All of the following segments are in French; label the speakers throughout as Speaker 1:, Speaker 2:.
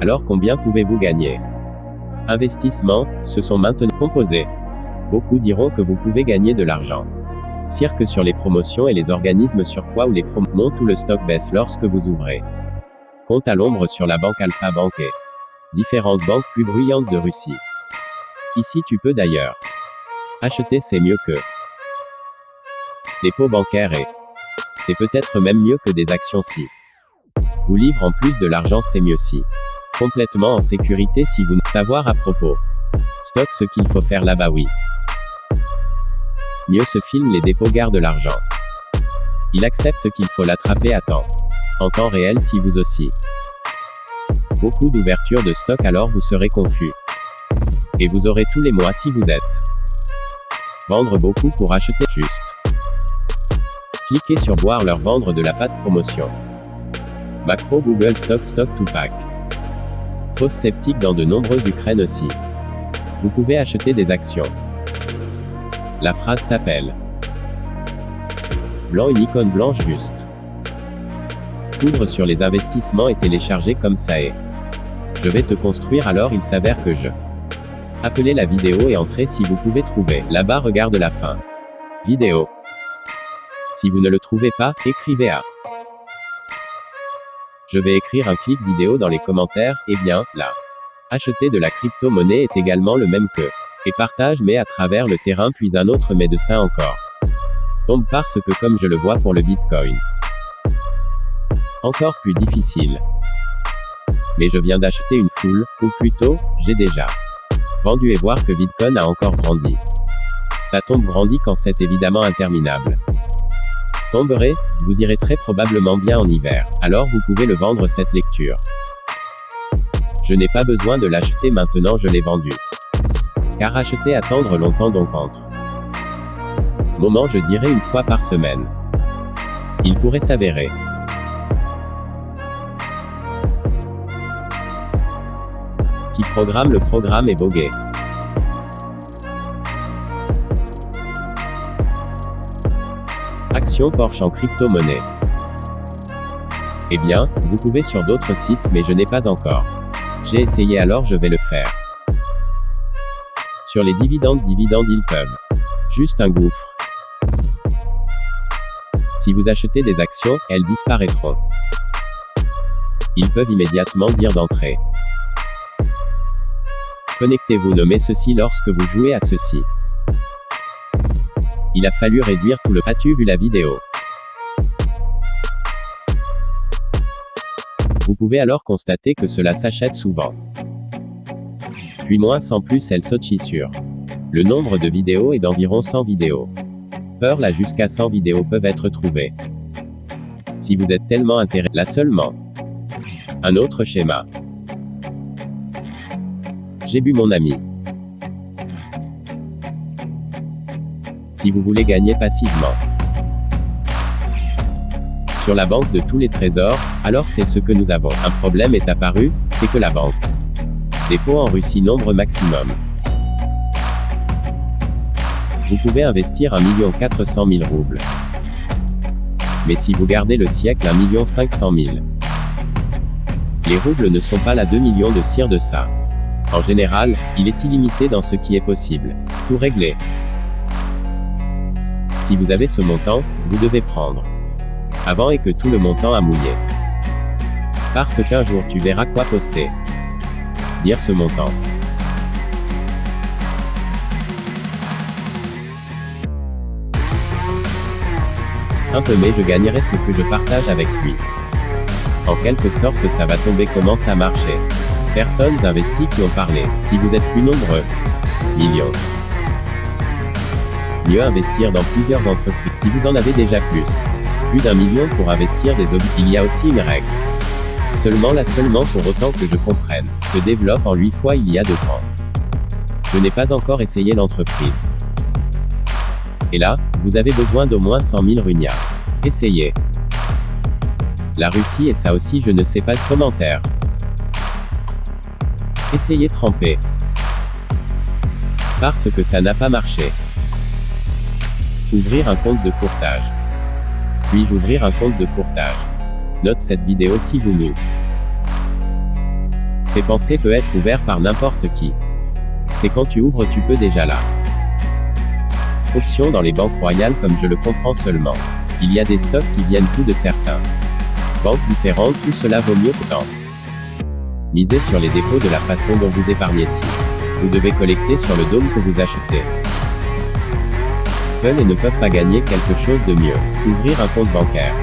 Speaker 1: Alors combien pouvez-vous gagner? Investissement, ce sont maintenant composés. Beaucoup diront que vous pouvez gagner de l'argent. Cirque sur les promotions et les organismes sur quoi ou les promos, tout le stock baisse lorsque vous ouvrez. Compte à l'ombre sur la banque Alpha Bank et différentes banques plus bruyantes de Russie. Ici tu peux d'ailleurs acheter c'est mieux que dépôt bancaire et c'est peut-être même mieux que des actions si vous livre en plus de l'argent c'est mieux si complètement en sécurité si vous ne savoir à propos stock ce qu'il faut faire là-bas oui mieux se filme les dépôts gardent l'argent. Il accepte qu'il faut l'attraper à temps. En temps réel si vous aussi. Beaucoup d'ouverture de stock alors vous serez confus. Et vous aurez tous les mois si vous êtes. Vendre beaucoup pour acheter juste. Cliquez sur boire leur vendre de la pâte promotion. Macro Google Stock Stock pack. Fausse sceptique dans de nombreuses Ukraines aussi. Vous pouvez acheter des actions. La phrase s'appelle Blanc une icône blanche juste. Ouvre sur les investissements et télécharger comme ça est. Je vais te construire alors il s'avère que je. Appelez la vidéo et entrez si vous pouvez trouver. Là-bas regarde la fin. Vidéo. Si vous ne le trouvez pas, écrivez à. Je vais écrire un clic vidéo dans les commentaires, et eh bien, là. Acheter de la crypto-monnaie est également le même que et partage mais à travers le terrain puis un autre médecin encore. Tombe parce que comme je le vois pour le Bitcoin. Encore plus difficile. Mais je viens d'acheter une foule, ou plutôt, j'ai déjà vendu et voir que Bitcoin a encore grandi. Ça tombe grandit quand c'est évidemment interminable. Tomberez, vous irez très probablement bien en hiver, alors vous pouvez le vendre cette lecture. Je n'ai pas besoin de l'acheter maintenant je l'ai vendu. Car acheter attendre longtemps donc entre. Moment je dirais une fois par semaine. Il pourrait s'avérer. Qui programme le programme est bogué. Action Porsche en crypto-monnaie. Eh bien, vous pouvez sur d'autres sites mais je n'ai pas encore. J'ai essayé alors je vais le faire. Sur les dividendes dividendes ils peuvent. Juste un gouffre. Si vous achetez des actions, elles disparaîtront. Ils peuvent immédiatement dire d'entrée. Connectez-vous nommez ceci lorsque vous jouez à ceci. Il a fallu réduire tout le as-tu vu la vidéo Vous pouvez alors constater que cela s'achète souvent puis moins sans plus elle saute sur. Le nombre de vidéos est d'environ 100 vidéos. Peur là jusqu'à 100 vidéos peuvent être trouvées. Si vous êtes tellement intéressé, là seulement. Un autre schéma. J'ai bu mon ami. Si vous voulez gagner passivement sur la banque de tous les trésors, alors c'est ce que nous avons. Un problème est apparu, c'est que la banque Dépôt en Russie nombre maximum. Vous pouvez investir 1 400 000 roubles. Mais si vous gardez le siècle 1 500 000. Les roubles ne sont pas là 2 millions de cire de ça. En général, il est illimité dans ce qui est possible. Tout régler. Si vous avez ce montant, vous devez prendre. Avant et que tout le montant a mouillé. Parce qu'un jour tu verras quoi poster dire ce montant. Un peu mais je gagnerai ce que je partage avec lui. En quelque sorte ça va tomber comment ça marchait. Personnes investies qui ont parlé. Si vous êtes plus nombreux. Millions. Mieux investir dans plusieurs entreprises si vous en avez déjà plus. Plus d'un million pour investir des objets. Il y a aussi une règle. Seulement là seulement pour autant que je comprenne, se développe en 8 fois il y a deux ans. Je n'ai pas encore essayé l'entreprise. Et là, vous avez besoin d'au moins 100 000 runia. Essayez. La Russie et ça aussi je ne sais pas de. Essayez tremper. Parce que ça n'a pas marché. Ouvrir un compte de courtage. Puis-je ouvrir un compte de courtage Note cette vidéo si vous nous Tes pensées peut être ouvert par n'importe qui. C'est quand tu ouvres tu peux déjà là. Option dans les banques royales comme je le comprends seulement. Il y a des stocks qui viennent tout de certains. Banques différentes, tout cela vaut mieux que tant. Misez sur les dépôts de la façon dont vous épargnez si. Vous devez collecter sur le dôme que vous achetez. Et ne peuvent pas gagner quelque chose de mieux. Ouvrir un compte bancaire.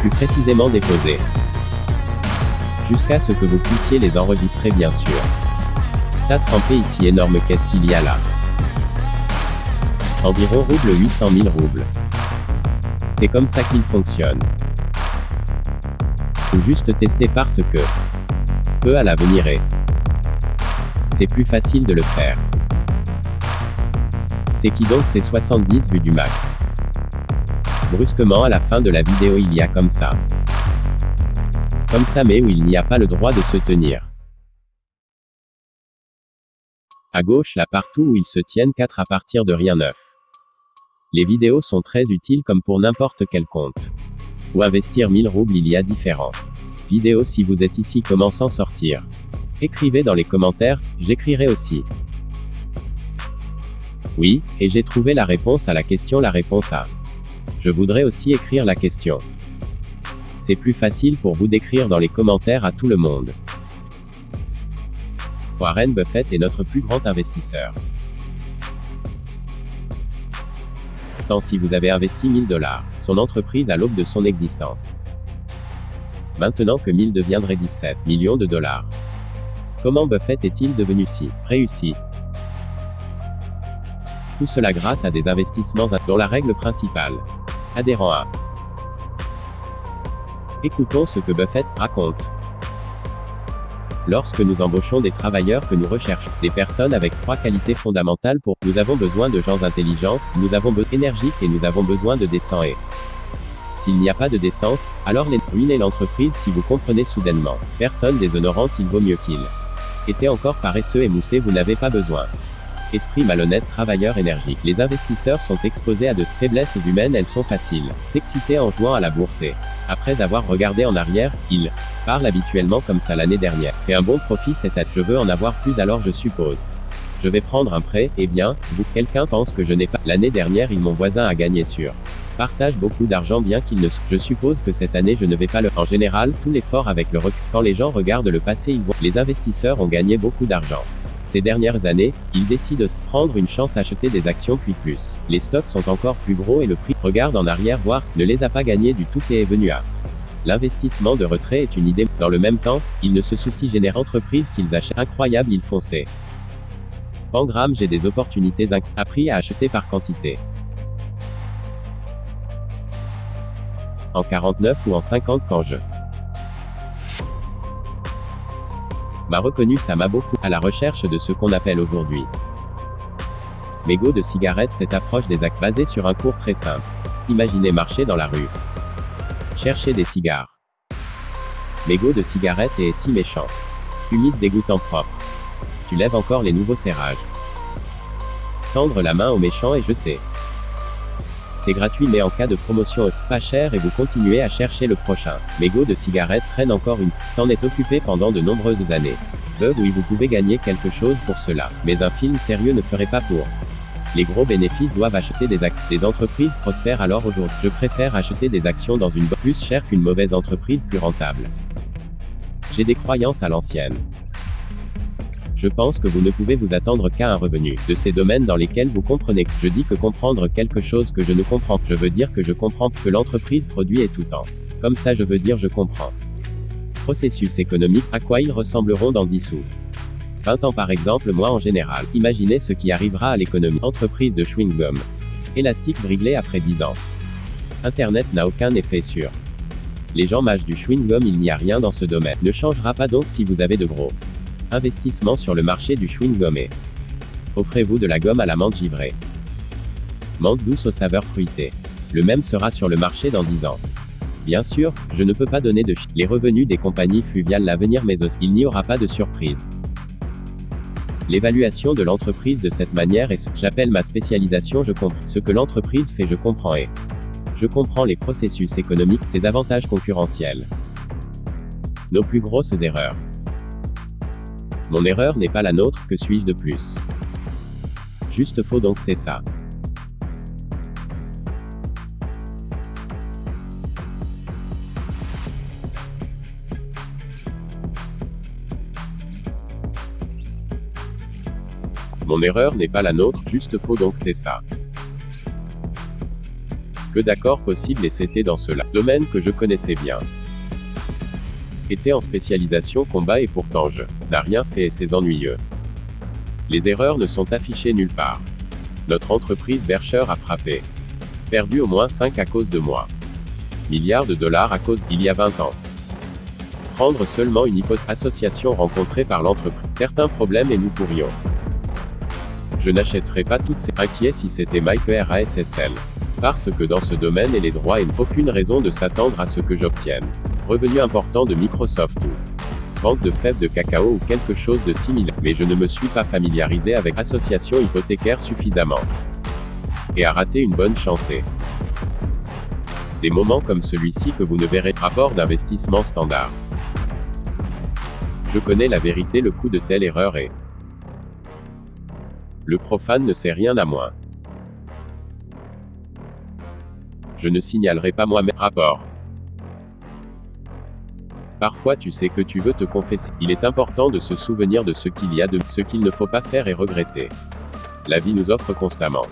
Speaker 1: Plus précisément déposer. Jusqu'à ce que vous puissiez les enregistrer bien sûr. T'as trempé ici énorme qu'est-ce qu'il y a là? Environ rouble 800 000 roubles. C'est comme ça qu'il fonctionne. Ou juste tester parce que. Peu à l'avenir est. C'est plus facile de le faire. C'est qui donc ces 70 vues du max? Brusquement à la fin de la vidéo il y a comme ça. Comme ça mais où il n'y a pas le droit de se tenir. À gauche là partout où ils se tiennent 4 à partir de rien neuf. Les vidéos sont très utiles comme pour n'importe quel compte. Ou investir 1000 roubles il y a différents vidéos si vous êtes ici comment s'en sortir? Écrivez dans les commentaires, j'écrirai aussi. Oui, et j'ai trouvé la réponse à la question la réponse à. Je voudrais aussi écrire la question. C'est plus facile pour vous d'écrire dans les commentaires à tout le monde. Warren Buffett est notre plus grand investisseur. Tant si vous avez investi 1000 dollars, son entreprise à l'aube de son existence. Maintenant que 1000 deviendrait 17 millions de dollars. Comment Buffett est-il devenu si réussi? Tout cela grâce à des investissements dont la règle principale. Adhérent à. Écoutons ce que Buffett raconte. Lorsque nous embauchons des travailleurs que nous recherchons, des personnes avec trois qualités fondamentales pour, nous avons besoin de gens intelligents, nous avons besoin d'énergiques et nous avons besoin de décents et s'il n'y a pas de décence, alors les ruiner l'entreprise si vous comprenez soudainement. Personne déshonorante il vaut mieux qu'il. Était encore paresseux et moussé vous n'avez pas besoin. Esprit malhonnête, travailleur énergique. Les investisseurs sont exposés à de faiblesses humaines, elles sont faciles. S'exciter en jouant à la bourse et, après avoir regardé en arrière, ils parlent habituellement comme ça l'année dernière. Et un bon profit cette à je veux en avoir plus alors je suppose. Je vais prendre un prêt, eh bien, vous, quelqu'un pense que je n'ai pas. L'année dernière, il mon voisin a gagné sur partage beaucoup d'argent bien qu'il ne... Je suppose que cette année je ne vais pas le... En général, tout l'effort avec le recul. Quand les gens regardent le passé, ils voient... Les investisseurs ont gagné beaucoup d'argent. Ces dernières années, ils décident de prendre une chance acheter des actions puis plus. Les stocks sont encore plus gros et le prix, regarde en arrière voir, ne les a pas gagnés du tout et est venu à. L'investissement de retrait est une idée. Dans le même temps, ils ne se soucient génère entreprise qu'ils achètent. Incroyable ils foncé. Pangram j'ai des opportunités appris à acheter par quantité. en 49 ou en 50 quand je m'a reconnu ça m'a beaucoup, à la recherche de ce qu'on appelle aujourd'hui. Mégot de cigarette cette approche des actes basée sur un cours très simple. Imaginez marcher dans la rue. Chercher des cigares. Mégot de cigarette est si méchant. Humide dégoûtant propre. Tu lèves encore les nouveaux serrages. Tendre la main au méchant et jeter. C'est gratuit mais en cas de promotion pas cher et vous continuez à chercher le prochain. Mégot de cigarette traîne encore une s'en est occupé pendant de nombreuses années. Bug oui vous pouvez gagner quelque chose pour cela, mais un film sérieux ne ferait pas pour. Les gros bénéfices doivent acheter des actions. Des entreprises prospèrent alors aujourd'hui. Je préfère acheter des actions dans une plus chère qu'une mauvaise entreprise plus rentable. J'ai des croyances à l'ancienne. Je pense que vous ne pouvez vous attendre qu'à un revenu de ces domaines dans lesquels vous comprenez. Je dis que comprendre quelque chose que je ne comprends. Je veux dire que je comprends que l'entreprise produit et tout temps. Comme ça je veux dire je comprends. Processus économique, à quoi ils ressembleront dans 10 sous 20 ans par exemple moi en général. Imaginez ce qui arrivera à l'économie. Entreprise de chewing-gum. Élastique briglé après 10 ans. Internet n'a aucun effet sur. Les gens mâchent du chewing-gum il n'y a rien dans ce domaine. Ne changera pas donc si vous avez de gros. Investissement sur le marché du chewing-gum et Offrez-vous de la gomme à la menthe givrée. Menthe douce aux saveurs fruitées. Le même sera sur le marché dans 10 ans. Bien sûr, je ne peux pas donner de les revenus des compagnies fluviales l'avenir mais aussi il n'y aura pas de surprise. L'évaluation de l'entreprise de cette manière est ce que j'appelle ma spécialisation je comprends ce que l'entreprise fait je comprends et je comprends les processus économiques, ses avantages concurrentiels. Nos plus grosses erreurs. Mon erreur n'est pas la nôtre, que suis-je de plus? Juste faux donc c'est ça. Mon erreur n'est pas la nôtre, juste faux donc c'est ça. Que d'accord possible et c'était dans cela. Domaine que je connaissais bien. Était en spécialisation combat et pourtant je n'a rien fait et c'est ennuyeux. Les erreurs ne sont affichées nulle part. Notre entreprise Bercher a frappé. Perdu au moins 5 à cause de moi. Milliards de dollars à cause d'il y a 20 ans. Prendre seulement une hypothèse association rencontrée par l'entreprise. Certains problèmes et nous pourrions. Je n'achèterais pas toutes ces inquiets si c'était Mike RASSL. Parce que dans ce domaine et les droits et aucune raison de s'attendre à ce que j'obtienne. Revenu important de Microsoft ou vente de fèves de cacao ou quelque chose de similaire, mais je ne me suis pas familiarisé avec association hypothécaire suffisamment. Et a raté une bonne chancée. Des moments comme celui-ci que vous ne verrez rapport d'investissement standard. Je connais la vérité le coût de telle erreur est le profane ne sait rien à moins. Je ne signalerai pas moi-même rapport. Parfois tu sais que tu veux te confesser. Il est important de se souvenir de ce qu'il y a de ce qu'il ne faut pas faire et regretter. La vie nous offre constamment.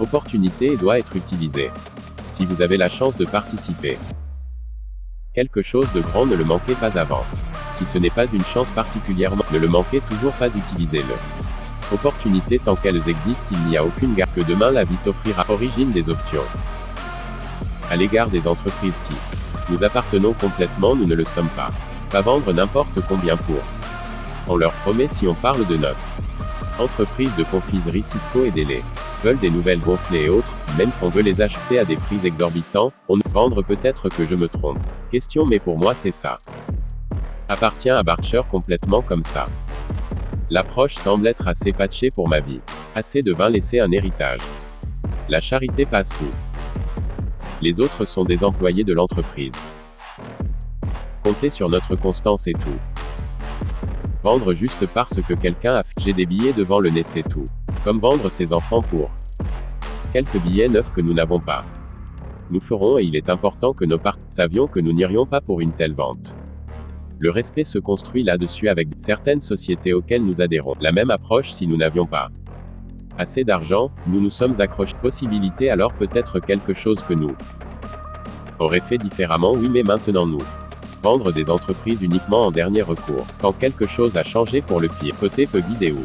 Speaker 1: Opportunité doit être utilisée. Si vous avez la chance de participer. Quelque chose de grand ne le manquez pas avant. Si ce n'est pas une chance particulièrement, ne le manquez toujours pas d'utiliser-le. Opportunités tant qu'elles existent il n'y a aucune garde que demain la vie t'offrira origine des options. À l'égard des entreprises qui nous appartenons complètement nous ne le sommes pas. Pas vendre n'importe combien pour. On leur promet si on parle de notre entreprise de confiserie Cisco et Délai. Veulent des nouvelles gonflées et autres, même qu'on veut les acheter à des prix exorbitants, on ne vendre peut-être que je me trompe. Question mais pour moi c'est ça. Appartient à Barcher complètement comme ça. L'approche semble être assez patchée pour ma vie. Assez de vin laisser un héritage. La charité passe tout. Les autres sont des employés de l'entreprise. Comptez sur notre constance et tout. Vendre juste parce que quelqu'un a. J'ai des billets devant le nez c'est tout. Comme vendre ses enfants pour quelques billets neufs que nous n'avons pas. Nous ferons et il est important que nos parts savions que nous n'irions pas pour une telle vente. Le respect se construit là-dessus avec certaines sociétés auxquelles nous adhérons. La même approche si nous n'avions pas assez d'argent, nous nous sommes accrochés. Possibilité alors peut-être quelque chose que nous aurait fait différemment oui mais maintenant nous vendre des entreprises uniquement en dernier recours. Quand quelque chose a changé pour le pire, côté peu vidéo.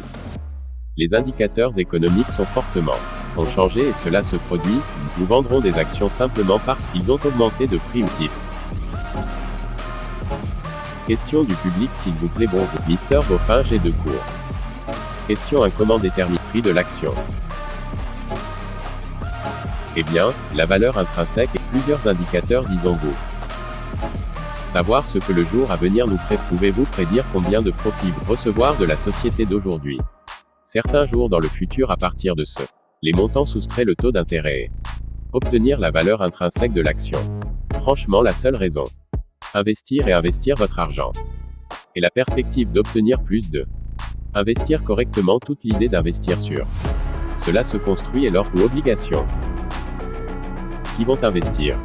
Speaker 1: Les indicateurs économiques sont fortement ont changé et cela se produit, nous vendrons des actions simplement parce qu'ils ont augmenté de prix ou type. Question du public s'il vous plaît bonjour. Mister Beaufin j'ai deux cours. Question un comment détermine prix de l'action? Eh bien, la valeur intrinsèque et plusieurs indicateurs disons-vous. Savoir ce que le jour à venir nous ferait, pouvez-vous prédire combien de profits vous recevoir de la société d'aujourd'hui? Certains jours dans le futur à partir de ce. Les montants soustraient le taux d'intérêt. Obtenir la valeur intrinsèque de l'action. Franchement la seule raison. Investir et investir votre argent. Et la perspective d'obtenir plus de. Investir correctement toute l'idée d'investir sur. Cela se construit et leur ou obligation. Qui vont investir?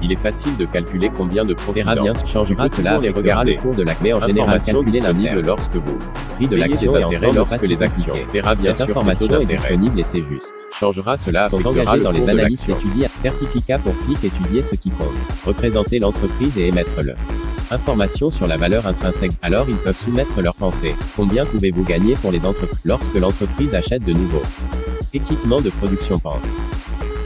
Speaker 1: Il est facile de calculer combien de profits bien changera cela les regardera le cours de la clé en général calculé disponible lorsque vous prix de l'action et ensemble lorsque les actions verra bien Cette information est disponible et c'est juste. Changera cela sont engagés dans les analyses étudiées certificat pour clic étudier ce qui compte. Représenter l'entreprise et émettre le information sur la valeur intrinsèque. Alors ils peuvent soumettre leurs pensées. Combien pouvez-vous gagner pour les entreprises lorsque l'entreprise achète de nouveaux équipements de production pense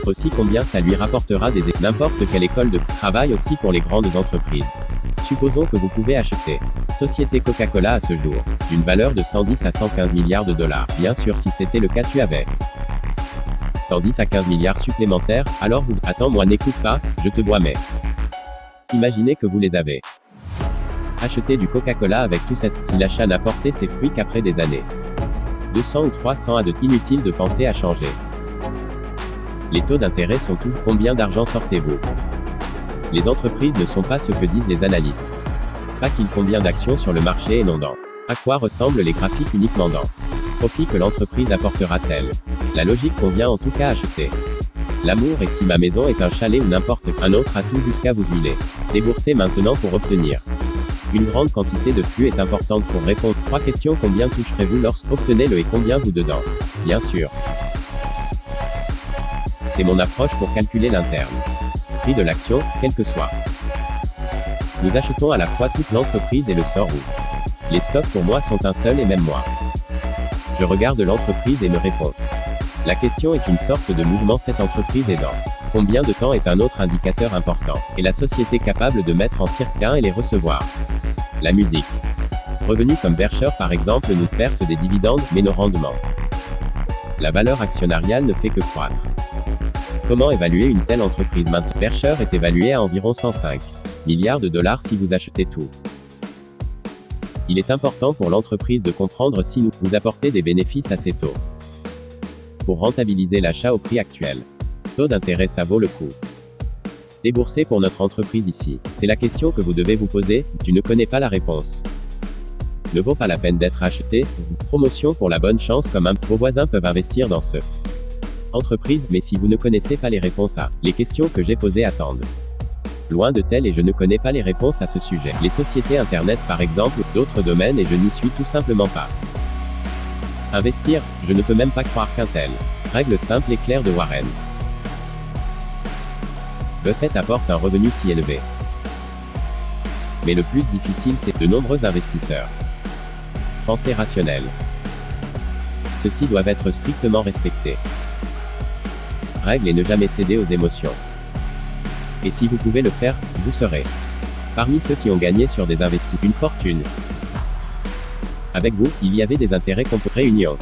Speaker 1: aussi combien ça lui rapportera des n'importe quelle école de travail aussi pour les grandes entreprises. Supposons que vous pouvez acheter Société Coca-Cola à ce jour, d'une valeur de 110 à 115 milliards de dollars. Bien sûr si c'était le cas tu avais 110 à 15 milliards supplémentaires, alors vous... Attends moi n'écoute pas, je te bois mais... Imaginez que vous les avez acheté du Coca-Cola avec tout cette... Si l'achat n'a porté ses fruits qu'après des années. 200 ou 300 à de inutile de penser à changer. Les taux d'intérêt sont tous. Combien d'argent sortez-vous? Les entreprises ne sont pas ce que disent les analystes. Pas qu'il combien d'actions sur le marché et non dans. À quoi ressemblent les graphiques uniquement dans? Profit que l'entreprise apportera-t-elle? La logique convient en tout cas acheter. L'amour et si ma maison est un chalet ou n'importe un autre atout jusqu'à vous huiler. Déboursez maintenant pour obtenir. Une grande quantité de flux est importante pour répondre. Trois questions combien toucherez-vous lorsqu'obtenez le et combien vous dedans? Bien sûr. C'est mon approche pour calculer l'interne. Prix de l'action, quel que soit. Nous achetons à la fois toute l'entreprise et le sort où. Les stocks pour moi sont un seul et même moi. Je regarde l'entreprise et me réponds. La question est une sorte de mouvement cette entreprise est dans. Combien de temps est un autre indicateur important, et la société capable de mettre en circuit et les recevoir? La musique. Revenus comme Bercher par exemple nous perce des dividendes, mais nos rendements. La valeur actionnariale ne fait que croître. Comment évaluer une telle entreprise? Maintenant, Bercher est évalué à environ 105 milliards de dollars si vous achetez tout. Il est important pour l'entreprise de comprendre si nous vous apportez des bénéfices ces taux. Pour rentabiliser l'achat au prix actuel. D'intérêt ça vaut le coup. Débourser pour notre entreprise ici, c'est la question que vous devez vous poser, tu ne connais pas la réponse. Ne vaut pas la peine d'être acheté, promotion pour la bonne chance comme un, vos voisins peuvent investir dans ce entreprise, mais si vous ne connaissez pas les réponses à les questions que j'ai posées attendent. Loin de tel et je ne connais pas les réponses à ce sujet. Les sociétés Internet par exemple, d'autres domaines et je n'y suis tout simplement pas. Investir, je ne peux même pas croire qu'un tel. Règle simple et claire de Warren. Buffett apporte un revenu si élevé. Mais le plus difficile c'est de nombreux investisseurs. Pensée rationnelle. Ceux-ci doivent être strictement respectés. Règle et ne jamais céder aux émotions. Et si vous pouvez le faire, vous serez parmi ceux qui ont gagné sur des investissements une fortune. Avec vous, il y avait des intérêts contre réunion.